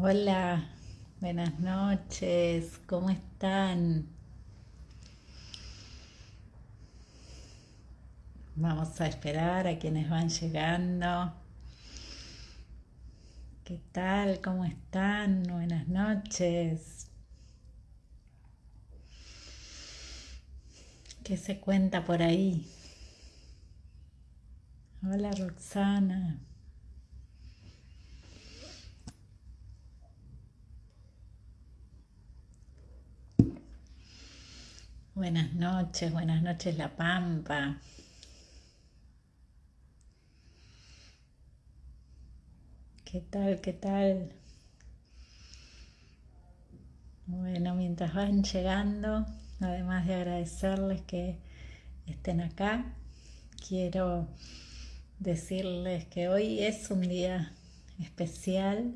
Hola, buenas noches, ¿cómo están? Vamos a esperar a quienes van llegando. ¿Qué tal? ¿Cómo están? Buenas noches. ¿Qué se cuenta por ahí? Hola Roxana. Buenas noches, buenas noches La Pampa. ¿Qué tal? ¿Qué tal? Bueno, mientras van llegando, además de agradecerles que estén acá, quiero decirles que hoy es un día especial,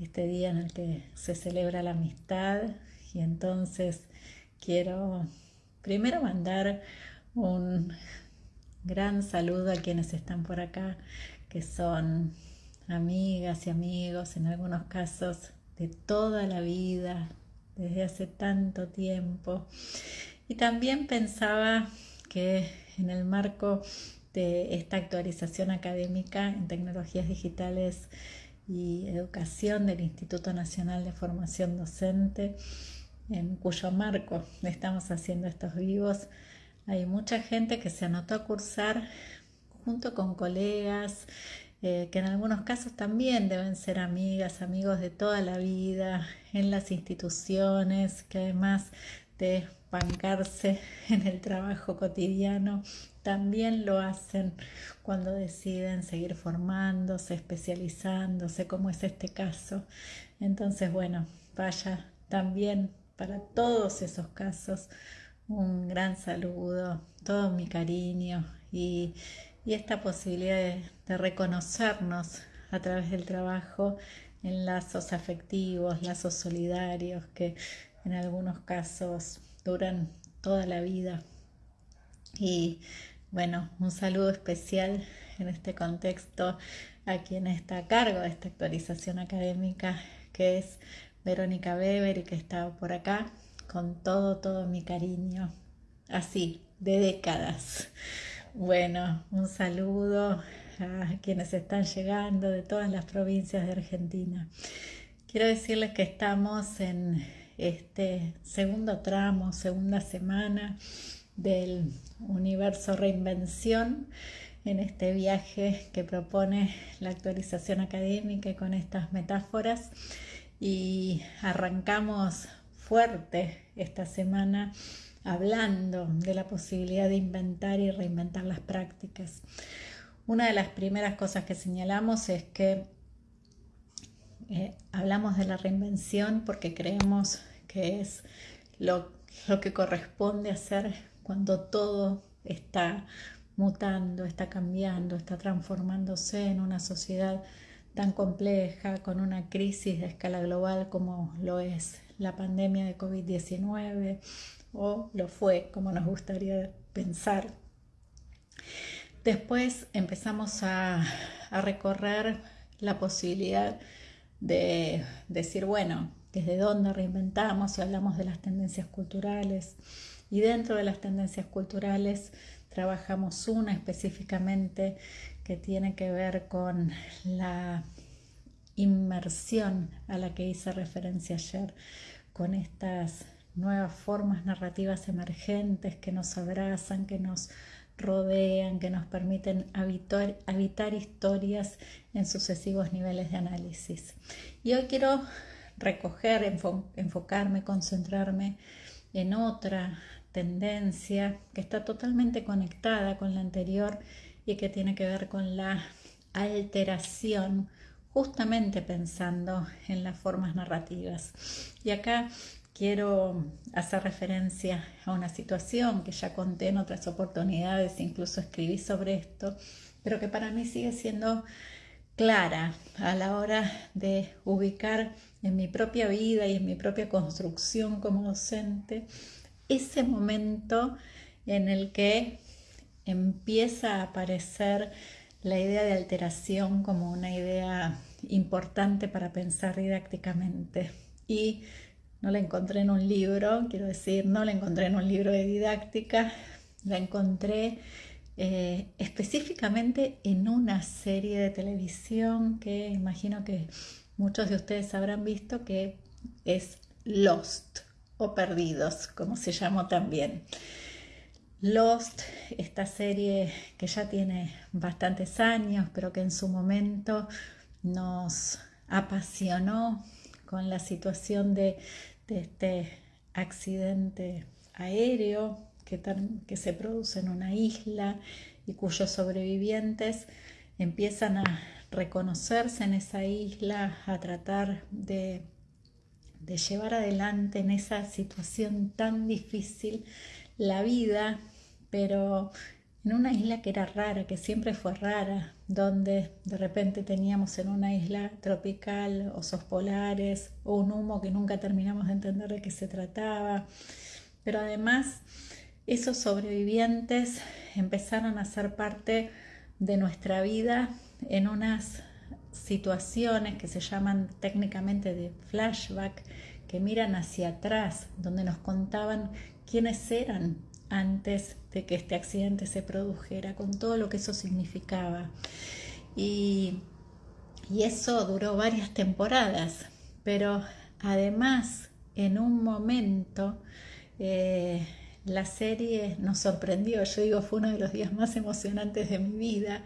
este día en el que se celebra la amistad y entonces quiero primero mandar un gran saludo a quienes están por acá, que son amigas y amigos, en algunos casos de toda la vida, desde hace tanto tiempo. Y también pensaba que en el marco de esta actualización académica en tecnologías digitales y educación del Instituto Nacional de Formación Docente, en cuyo marco estamos haciendo estos vivos, hay mucha gente que se anotó a cursar junto con colegas, eh, que en algunos casos también deben ser amigas, amigos de toda la vida, en las instituciones, que además de bancarse en el trabajo cotidiano, también lo hacen cuando deciden seguir formándose, especializándose, como es este caso. Entonces, bueno, vaya también para todos esos casos un gran saludo, todo mi cariño y, esta posibilidad de, reconocernos a través del trabajo en lazos afectivos, lazos solidarios que en algunos casos duran toda la vida. Y bueno, un saludo especial en este contexto a quien está a cargo de esta actualización académica, que es Verónica Weber que está por acá con todo, todo mi cariño, así, de décadas. Bueno, un saludo a quienes están llegando de todas las provincias de Argentina. Quiero decirles que estamos en este segundo tramo, segunda semana del universo reinvención en este viaje que propone la actualización académica y con estas metáforas y arrancamos fuerte esta semana hablando de la posibilidad de inventar y reinventar las prácticas. Una de las primeras cosas que señalamos es que eh, hablamos de la reinvención porque creemos que es lo, lo que corresponde hacer cuando todo está mutando, está cambiando, está transformándose en una sociedad tan compleja, con una crisis de escala global como lo es la pandemia de COVID-19 o lo fue, como nos gustaría pensar. Después empezamos a, recorrer la posibilidad de decir, bueno, desde dónde reinventamos y hablamos de las tendencias culturales. Y dentro de las tendencias culturales trabajamos una específicamente que tiene que ver con la inmersión a la que hice referencia ayer, con estas nuevas formas narrativas emergentes que nos abrazan, que nos rodean, que nos permiten habitar, historias en sucesivos niveles de análisis. Y hoy quiero recoger, enfocarme, concentrarme en otra tendencia que está totalmente conectada con la anterior y que tiene que ver con la alteración, justamente pensando en las formas narrativas. Y acá quiero hacer referencia a una situación que ya conté en otras oportunidades, incluso escribí sobre esto, pero que para mí sigue siendo clara a la hora de ubicar en mi propia vida y en mi propia construcción como docente ese momento en el que empieza a aparecer la idea de alteración como una idea importante para pensar didácticamente. Y no la encontré en un libro, quiero decir, no la encontré en un libro de didáctica, la encontré eh, específicamente en una serie de televisión que imagino que muchos de ustedes habrán visto que es Lost o Perdidos, como se llamó también. Lost, esta serie que ya tiene bastantes años, pero que en su momento nos apasionó con la situación de, este accidente aéreo que, se produce en una isla y cuyos sobrevivientes empiezan a reconocerse en esa isla, a tratar de llevar adelante en esa situación tan difícil la vida, pero en una isla que era rara, que siempre fue rara, donde de repente teníamos en una isla tropical osos polares o un humo que nunca terminamos de entender de qué se trataba. Pero además esos sobrevivientes empezaron a ser parte de nuestra vida en unas situaciones que se llaman técnicamente de flashback, que miran hacia atrás, donde nos contaban quiénes eran antes de que este accidente se produjera, con todo lo que eso significaba. Y, eso duró varias temporadas, pero además en un momento eh, la serie nos sorprendió, yo digo, fue uno de los días más emocionantes de mi vida,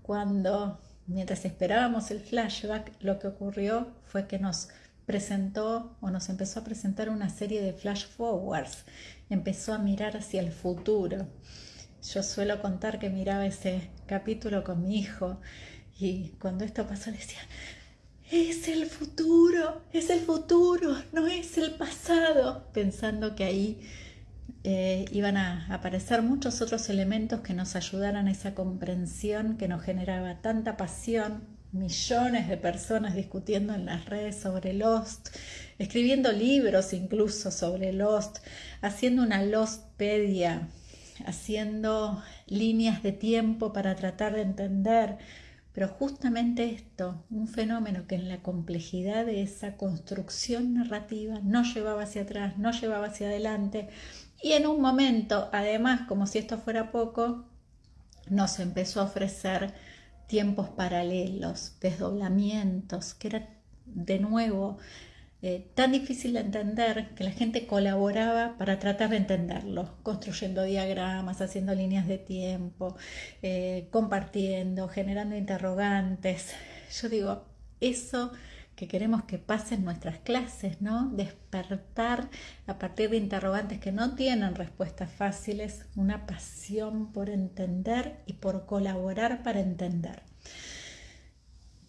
cuando mientras esperábamos el flashback, lo que ocurrió fue que nos presentó o nos empezó a presentar una serie de flash forwards, empezó a mirar hacia el futuro. Yo suelo contar que miraba ese capítulo con mi hijo y cuando esto pasó le decía, es el futuro, es el futuro, no es el pasado, pensando que ahí eh, iban a aparecer muchos otros elementos que nos ayudaran a esa comprensión que nos generaba tanta pasión millones de personas discutiendo en las redes sobre Lost, escribiendo libros incluso sobre Lost, haciendo una Lostpedia, haciendo líneas de tiempo para tratar de entender. Pero justamente esto, un fenómeno que en la complejidad de esa construcción narrativa no llevaba hacia atrás, no llevaba hacia adelante, y en un momento, además, como si esto fuera poco, nos empezó a ofrecer tiempos paralelos, desdoblamientos, que era de nuevo eh, tan difícil de entender que la gente colaboraba para tratar de entenderlo, construyendo diagramas, haciendo líneas de tiempo, eh, compartiendo, generando interrogantes. Yo digo, eso que queremos que pase en nuestras clases, ¿no? Despertar a partir de interrogantes que no tienen respuestas fáciles, una pasión por entender y por colaborar para entender.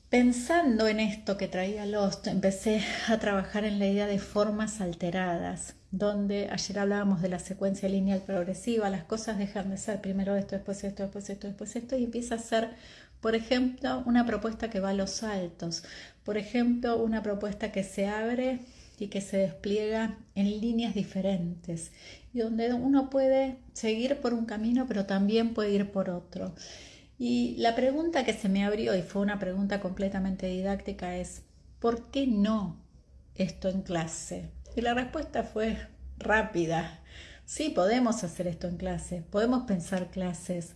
Pensando en esto que traía Lost, empecé a trabajar en la idea de formas alteradas, donde ayer hablábamos de la secuencia lineal progresiva, las cosas dejan de ser primero esto, después esto, después esto, después esto, y empieza a ser por ejemplo, una propuesta que va a los saltos. Por ejemplo, una propuesta que se abre y que se despliega en líneas diferentes y donde uno puede seguir por un camino pero también puede ir por otro. Y la pregunta que se me abrió y fue una pregunta completamente didáctica es ¿por qué no esto en clase? Y la respuesta fue rápida. Sí, podemos hacer esto en clase, podemos pensar clases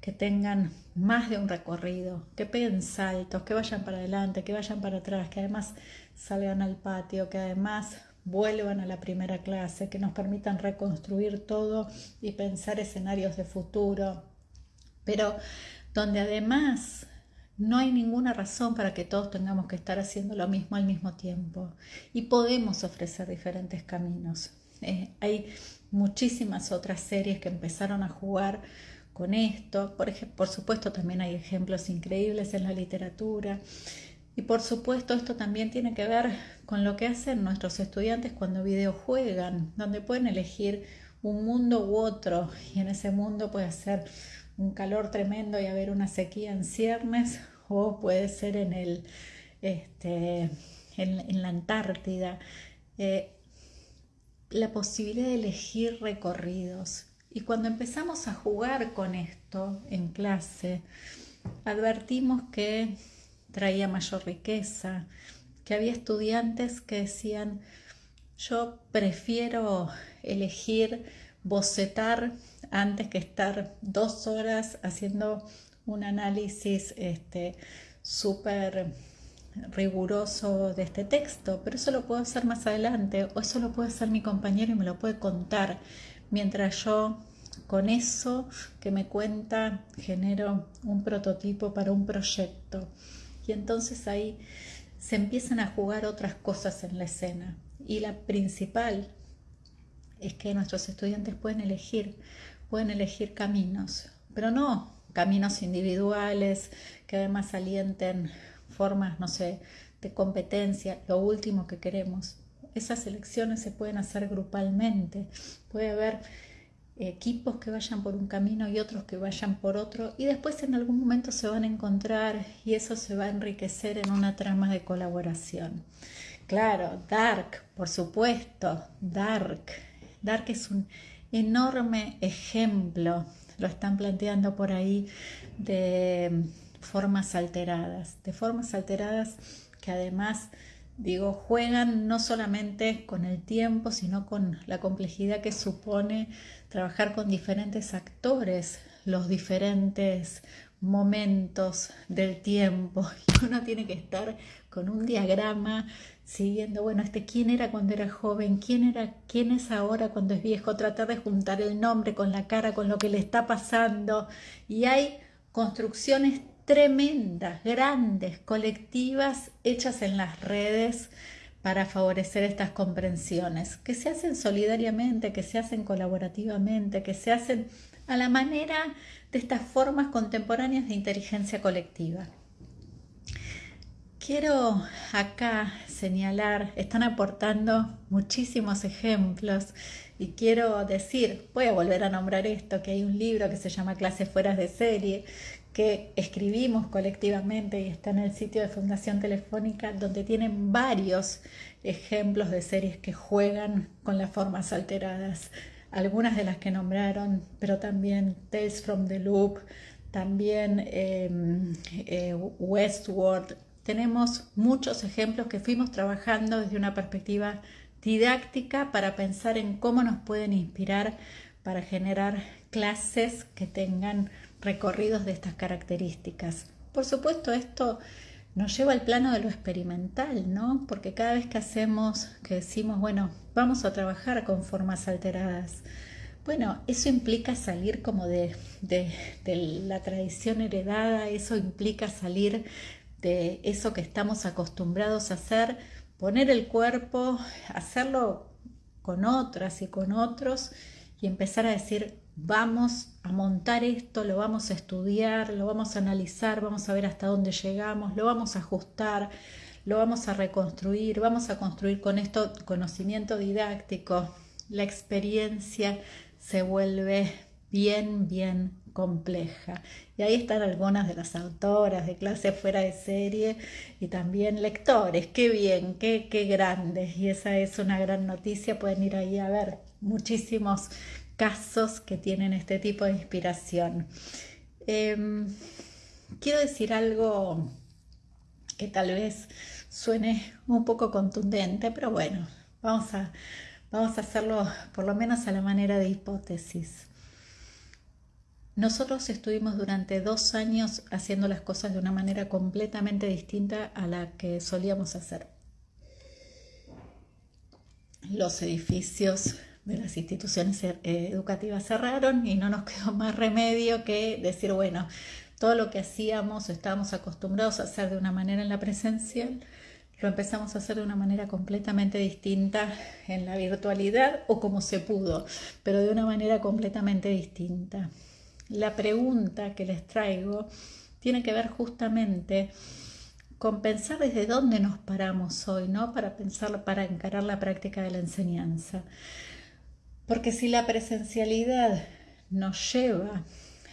que tengan más de un recorrido, que peguen saltos, que vayan para adelante, que vayan para atrás, que además salgan al patio, que además vuelvan a la primera clase, que nos permitan reconstruir todo y pensar escenarios de futuro, pero donde además no hay ninguna razón para que todos tengamos que estar haciendo lo mismo al mismo tiempo y podemos ofrecer diferentes caminos. Eh, hay muchísimas otras series que empezaron a jugar con esto. Por, por supuesto, también hay ejemplos increíbles en la literatura. Y por supuesto, esto también tiene que ver con lo que hacen nuestros estudiantes cuando videojuegan, donde pueden elegir un mundo u otro, y en ese mundo puede ser un calor tremendo y haber una sequía en ciernes, o puede ser en, el, este, en, la Antártida. Eh, la posibilidad de elegir recorridos, y cuando empezamos a jugar con esto en clase, advertimos que traía mayor riqueza, que había estudiantes que decían, yo prefiero elegir bocetar antes que estar dos horas haciendo un análisis este, súper riguroso de este texto, pero eso lo puedo hacer más adelante o eso lo puede hacer mi compañero y me lo puede contar mientras yo con eso que me cuenta genero un prototipo para un proyecto y entonces ahí se empiezan a jugar otras cosas en la escena y la principal es que nuestros estudiantes pueden elegir, pueden elegir caminos, pero no caminos individuales que además alienten formas, no sé, de competencia, lo último que queremos. Esas elecciones se pueden hacer grupalmente, puede haber equipos que vayan por un camino y otros que vayan por otro y después en algún momento se van a encontrar y eso se va a enriquecer en una trama de colaboración. Claro, Dark, por supuesto, Dark. Dark es un enorme ejemplo, lo están planteando por ahí, de formas alteradas, de formas alteradas que además, digo, juegan no solamente con el tiempo, sino con la complejidad que supone trabajar con diferentes actores, los diferentes momentos del tiempo. Uno tiene que estar con un diagrama siguiendo, bueno, este quién era cuando era joven, quién era, quién es ahora cuando es viejo, tratar de juntar el nombre con la cara, con lo que le está pasando. Y hay construcciones tremendas, grandes, colectivas, hechas en las redes para favorecer estas comprensiones, que se hacen solidariamente, que se hacen colaborativamente, que se hacen a la manera de estas formas contemporáneas de inteligencia colectiva. Quiero acá señalar, están aportando muchísimos ejemplos y quiero decir, voy a volver a nombrar esto, que hay un libro que se llama Clases Fueras de Serie, que escribimos colectivamente y está en el sitio de Fundación Telefónica, donde tienen varios ejemplos de series que juegan con las formas alteradas, algunas de las que nombraron, pero también Tales from the Loop, también em, eh, Westworld. Tenemos muchos ejemplos que fuimos trabajando desde una perspectiva didáctica para pensar en cómo nos pueden inspirar para generar clases que tengan recorridos de estas características. Por supuesto, esto nos lleva al plano de lo experimental, ¿no? Porque cada vez que hacemos, que decimos, bueno, vamos a trabajar con formas alteradas, bueno, eso implica salir como de, de, la tradición heredada, eso implica salir de eso que estamos acostumbrados a hacer, poner el cuerpo, hacerlo con otras y con otros y empezar a decir, vamos a montar esto, lo vamos a estudiar, lo vamos a analizar, vamos a ver hasta dónde llegamos, lo vamos a ajustar, lo vamos a reconstruir, vamos a construir con esto conocimiento didáctico. La experiencia se vuelve bien, bien compleja. Y ahí están algunas de las autoras de clase fuera de serie y también lectores. Qué bien, qué, qué grandes. Y esa es una gran noticia. Pueden ir ahí a ver muchísimos casos que tienen este tipo de inspiración. Em, quiero decir algo que tal vez suene un poco contundente, pero bueno, vamos a, vamos a hacerlo por lo menos a la manera de hipótesis. Nosotros estuvimos durante dos años haciendo las cosas de una manera completamente distinta a la que solíamos hacer. Los edificios de las instituciones eh, educativas cerraron y no nos quedó más remedio que decir, bueno, todo lo que hacíamos, estábamos acostumbrados a hacer de una manera en la presencial, lo empezamos a hacer de una manera completamente distinta en la virtualidad o como se pudo, pero de una manera completamente distinta. La pregunta que les traigo tiene que ver justamente con pensar desde dónde nos paramos hoy, ¿no? Para pensar, para encarar la práctica de la enseñanza. Porque si la presencialidad nos lleva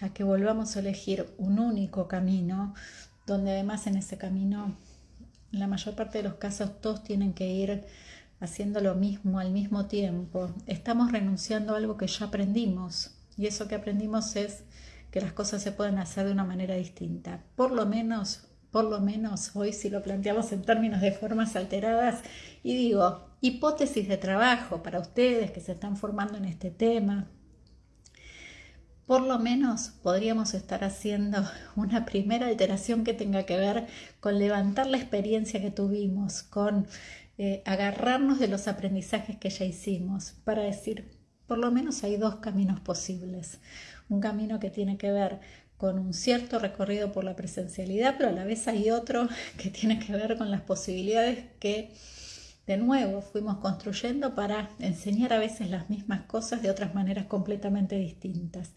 a que volvamos a elegir un único camino, donde además en ese camino, en la mayor parte de los casos, todos tienen que ir haciendo lo mismo al mismo tiempo, estamos renunciando a algo que ya aprendimos. Y eso que aprendimos es que las cosas se pueden hacer de una manera distinta. Por lo menos, por lo menos hoy si lo planteamos en términos de formas alteradas y digo, hipótesis de trabajo para ustedes que se están formando en este tema, por lo menos podríamos estar haciendo una primera alteración que tenga que ver con levantar la experiencia que tuvimos, con eh, agarrarnos de los aprendizajes que ya hicimos, para decir, por lo menos hay dos caminos posibles. Un camino que tiene que ver con un cierto recorrido por la presencialidad, pero a la vez hay otro que tiene que ver con las posibilidades que de nuevo fuimos construyendo para enseñar a veces las mismas cosas de otras maneras completamente distintas.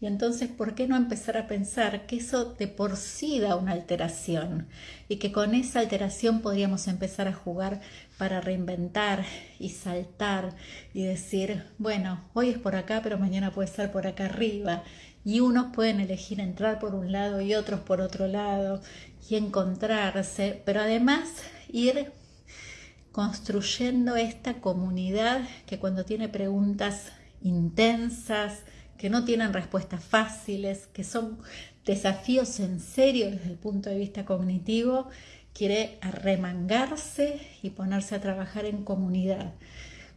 Y entonces, ¿por qué no empezar a pensar que eso de por sí da una alteración y que con esa alteración podríamos empezar a jugar para reinventar y saltar y decir, bueno, hoy es por acá, pero mañana puede ser por acá arriba. Y unos pueden elegir entrar por un lado y otros por otro lado y encontrarse, pero además ir construyendo esta comunidad que cuando tiene preguntas intensas, que no tienen respuestas fáciles, que son desafíos en serio desde el punto de vista cognitivo, quiere arremangarse y ponerse a trabajar en comunidad,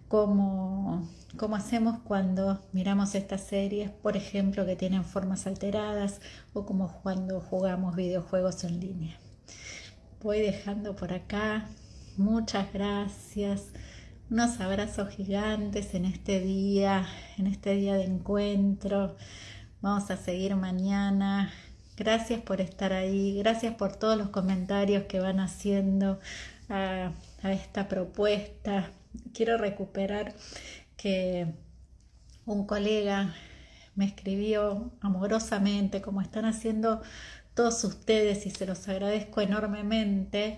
como, como hacemos cuando miramos estas series, por ejemplo, que tienen formas alteradas o como cuando jugamos videojuegos en línea. Voy dejando por acá Muchas gracias. Unos abrazos gigantes en este día, en este día de encuentro. Vamos a seguir mañana. Gracias por estar ahí. Gracias por todos los comentarios que van haciendo a, esta propuesta. Quiero recuperar que un colega me escribió amorosamente, como están haciendo todos ustedes, y se los agradezco enormemente.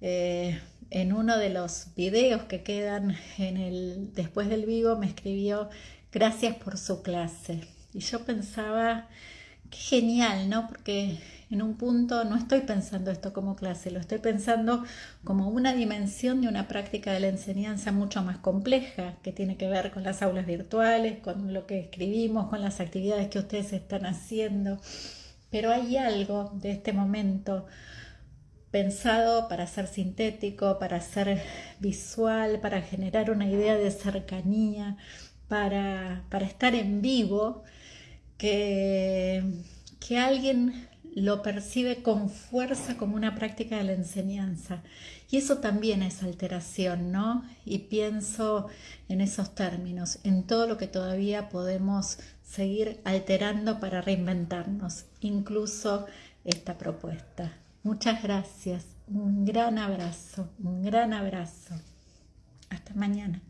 Eh, en uno de los videos que quedan en el después del vivo me escribió gracias por su clase y yo pensaba qué genial no porque en un punto no estoy pensando esto como clase lo estoy pensando como una dimensión de una práctica de la enseñanza mucho más compleja que tiene que ver con las aulas virtuales con lo que escribimos con las actividades que ustedes están haciendo pero hay algo de este momento pensado para ser sintético, para ser visual, para generar una idea de cercanía, para, estar en vivo, que, que alguien lo percibe con fuerza como una práctica de la enseñanza. Y eso también es alteración, ¿no? Y pienso en esos términos, en todo lo que todavía podemos seguir alterando para reinventarnos, incluso esta propuesta. Muchas gracias. Un gran abrazo, un gran abrazo. Hasta mañana.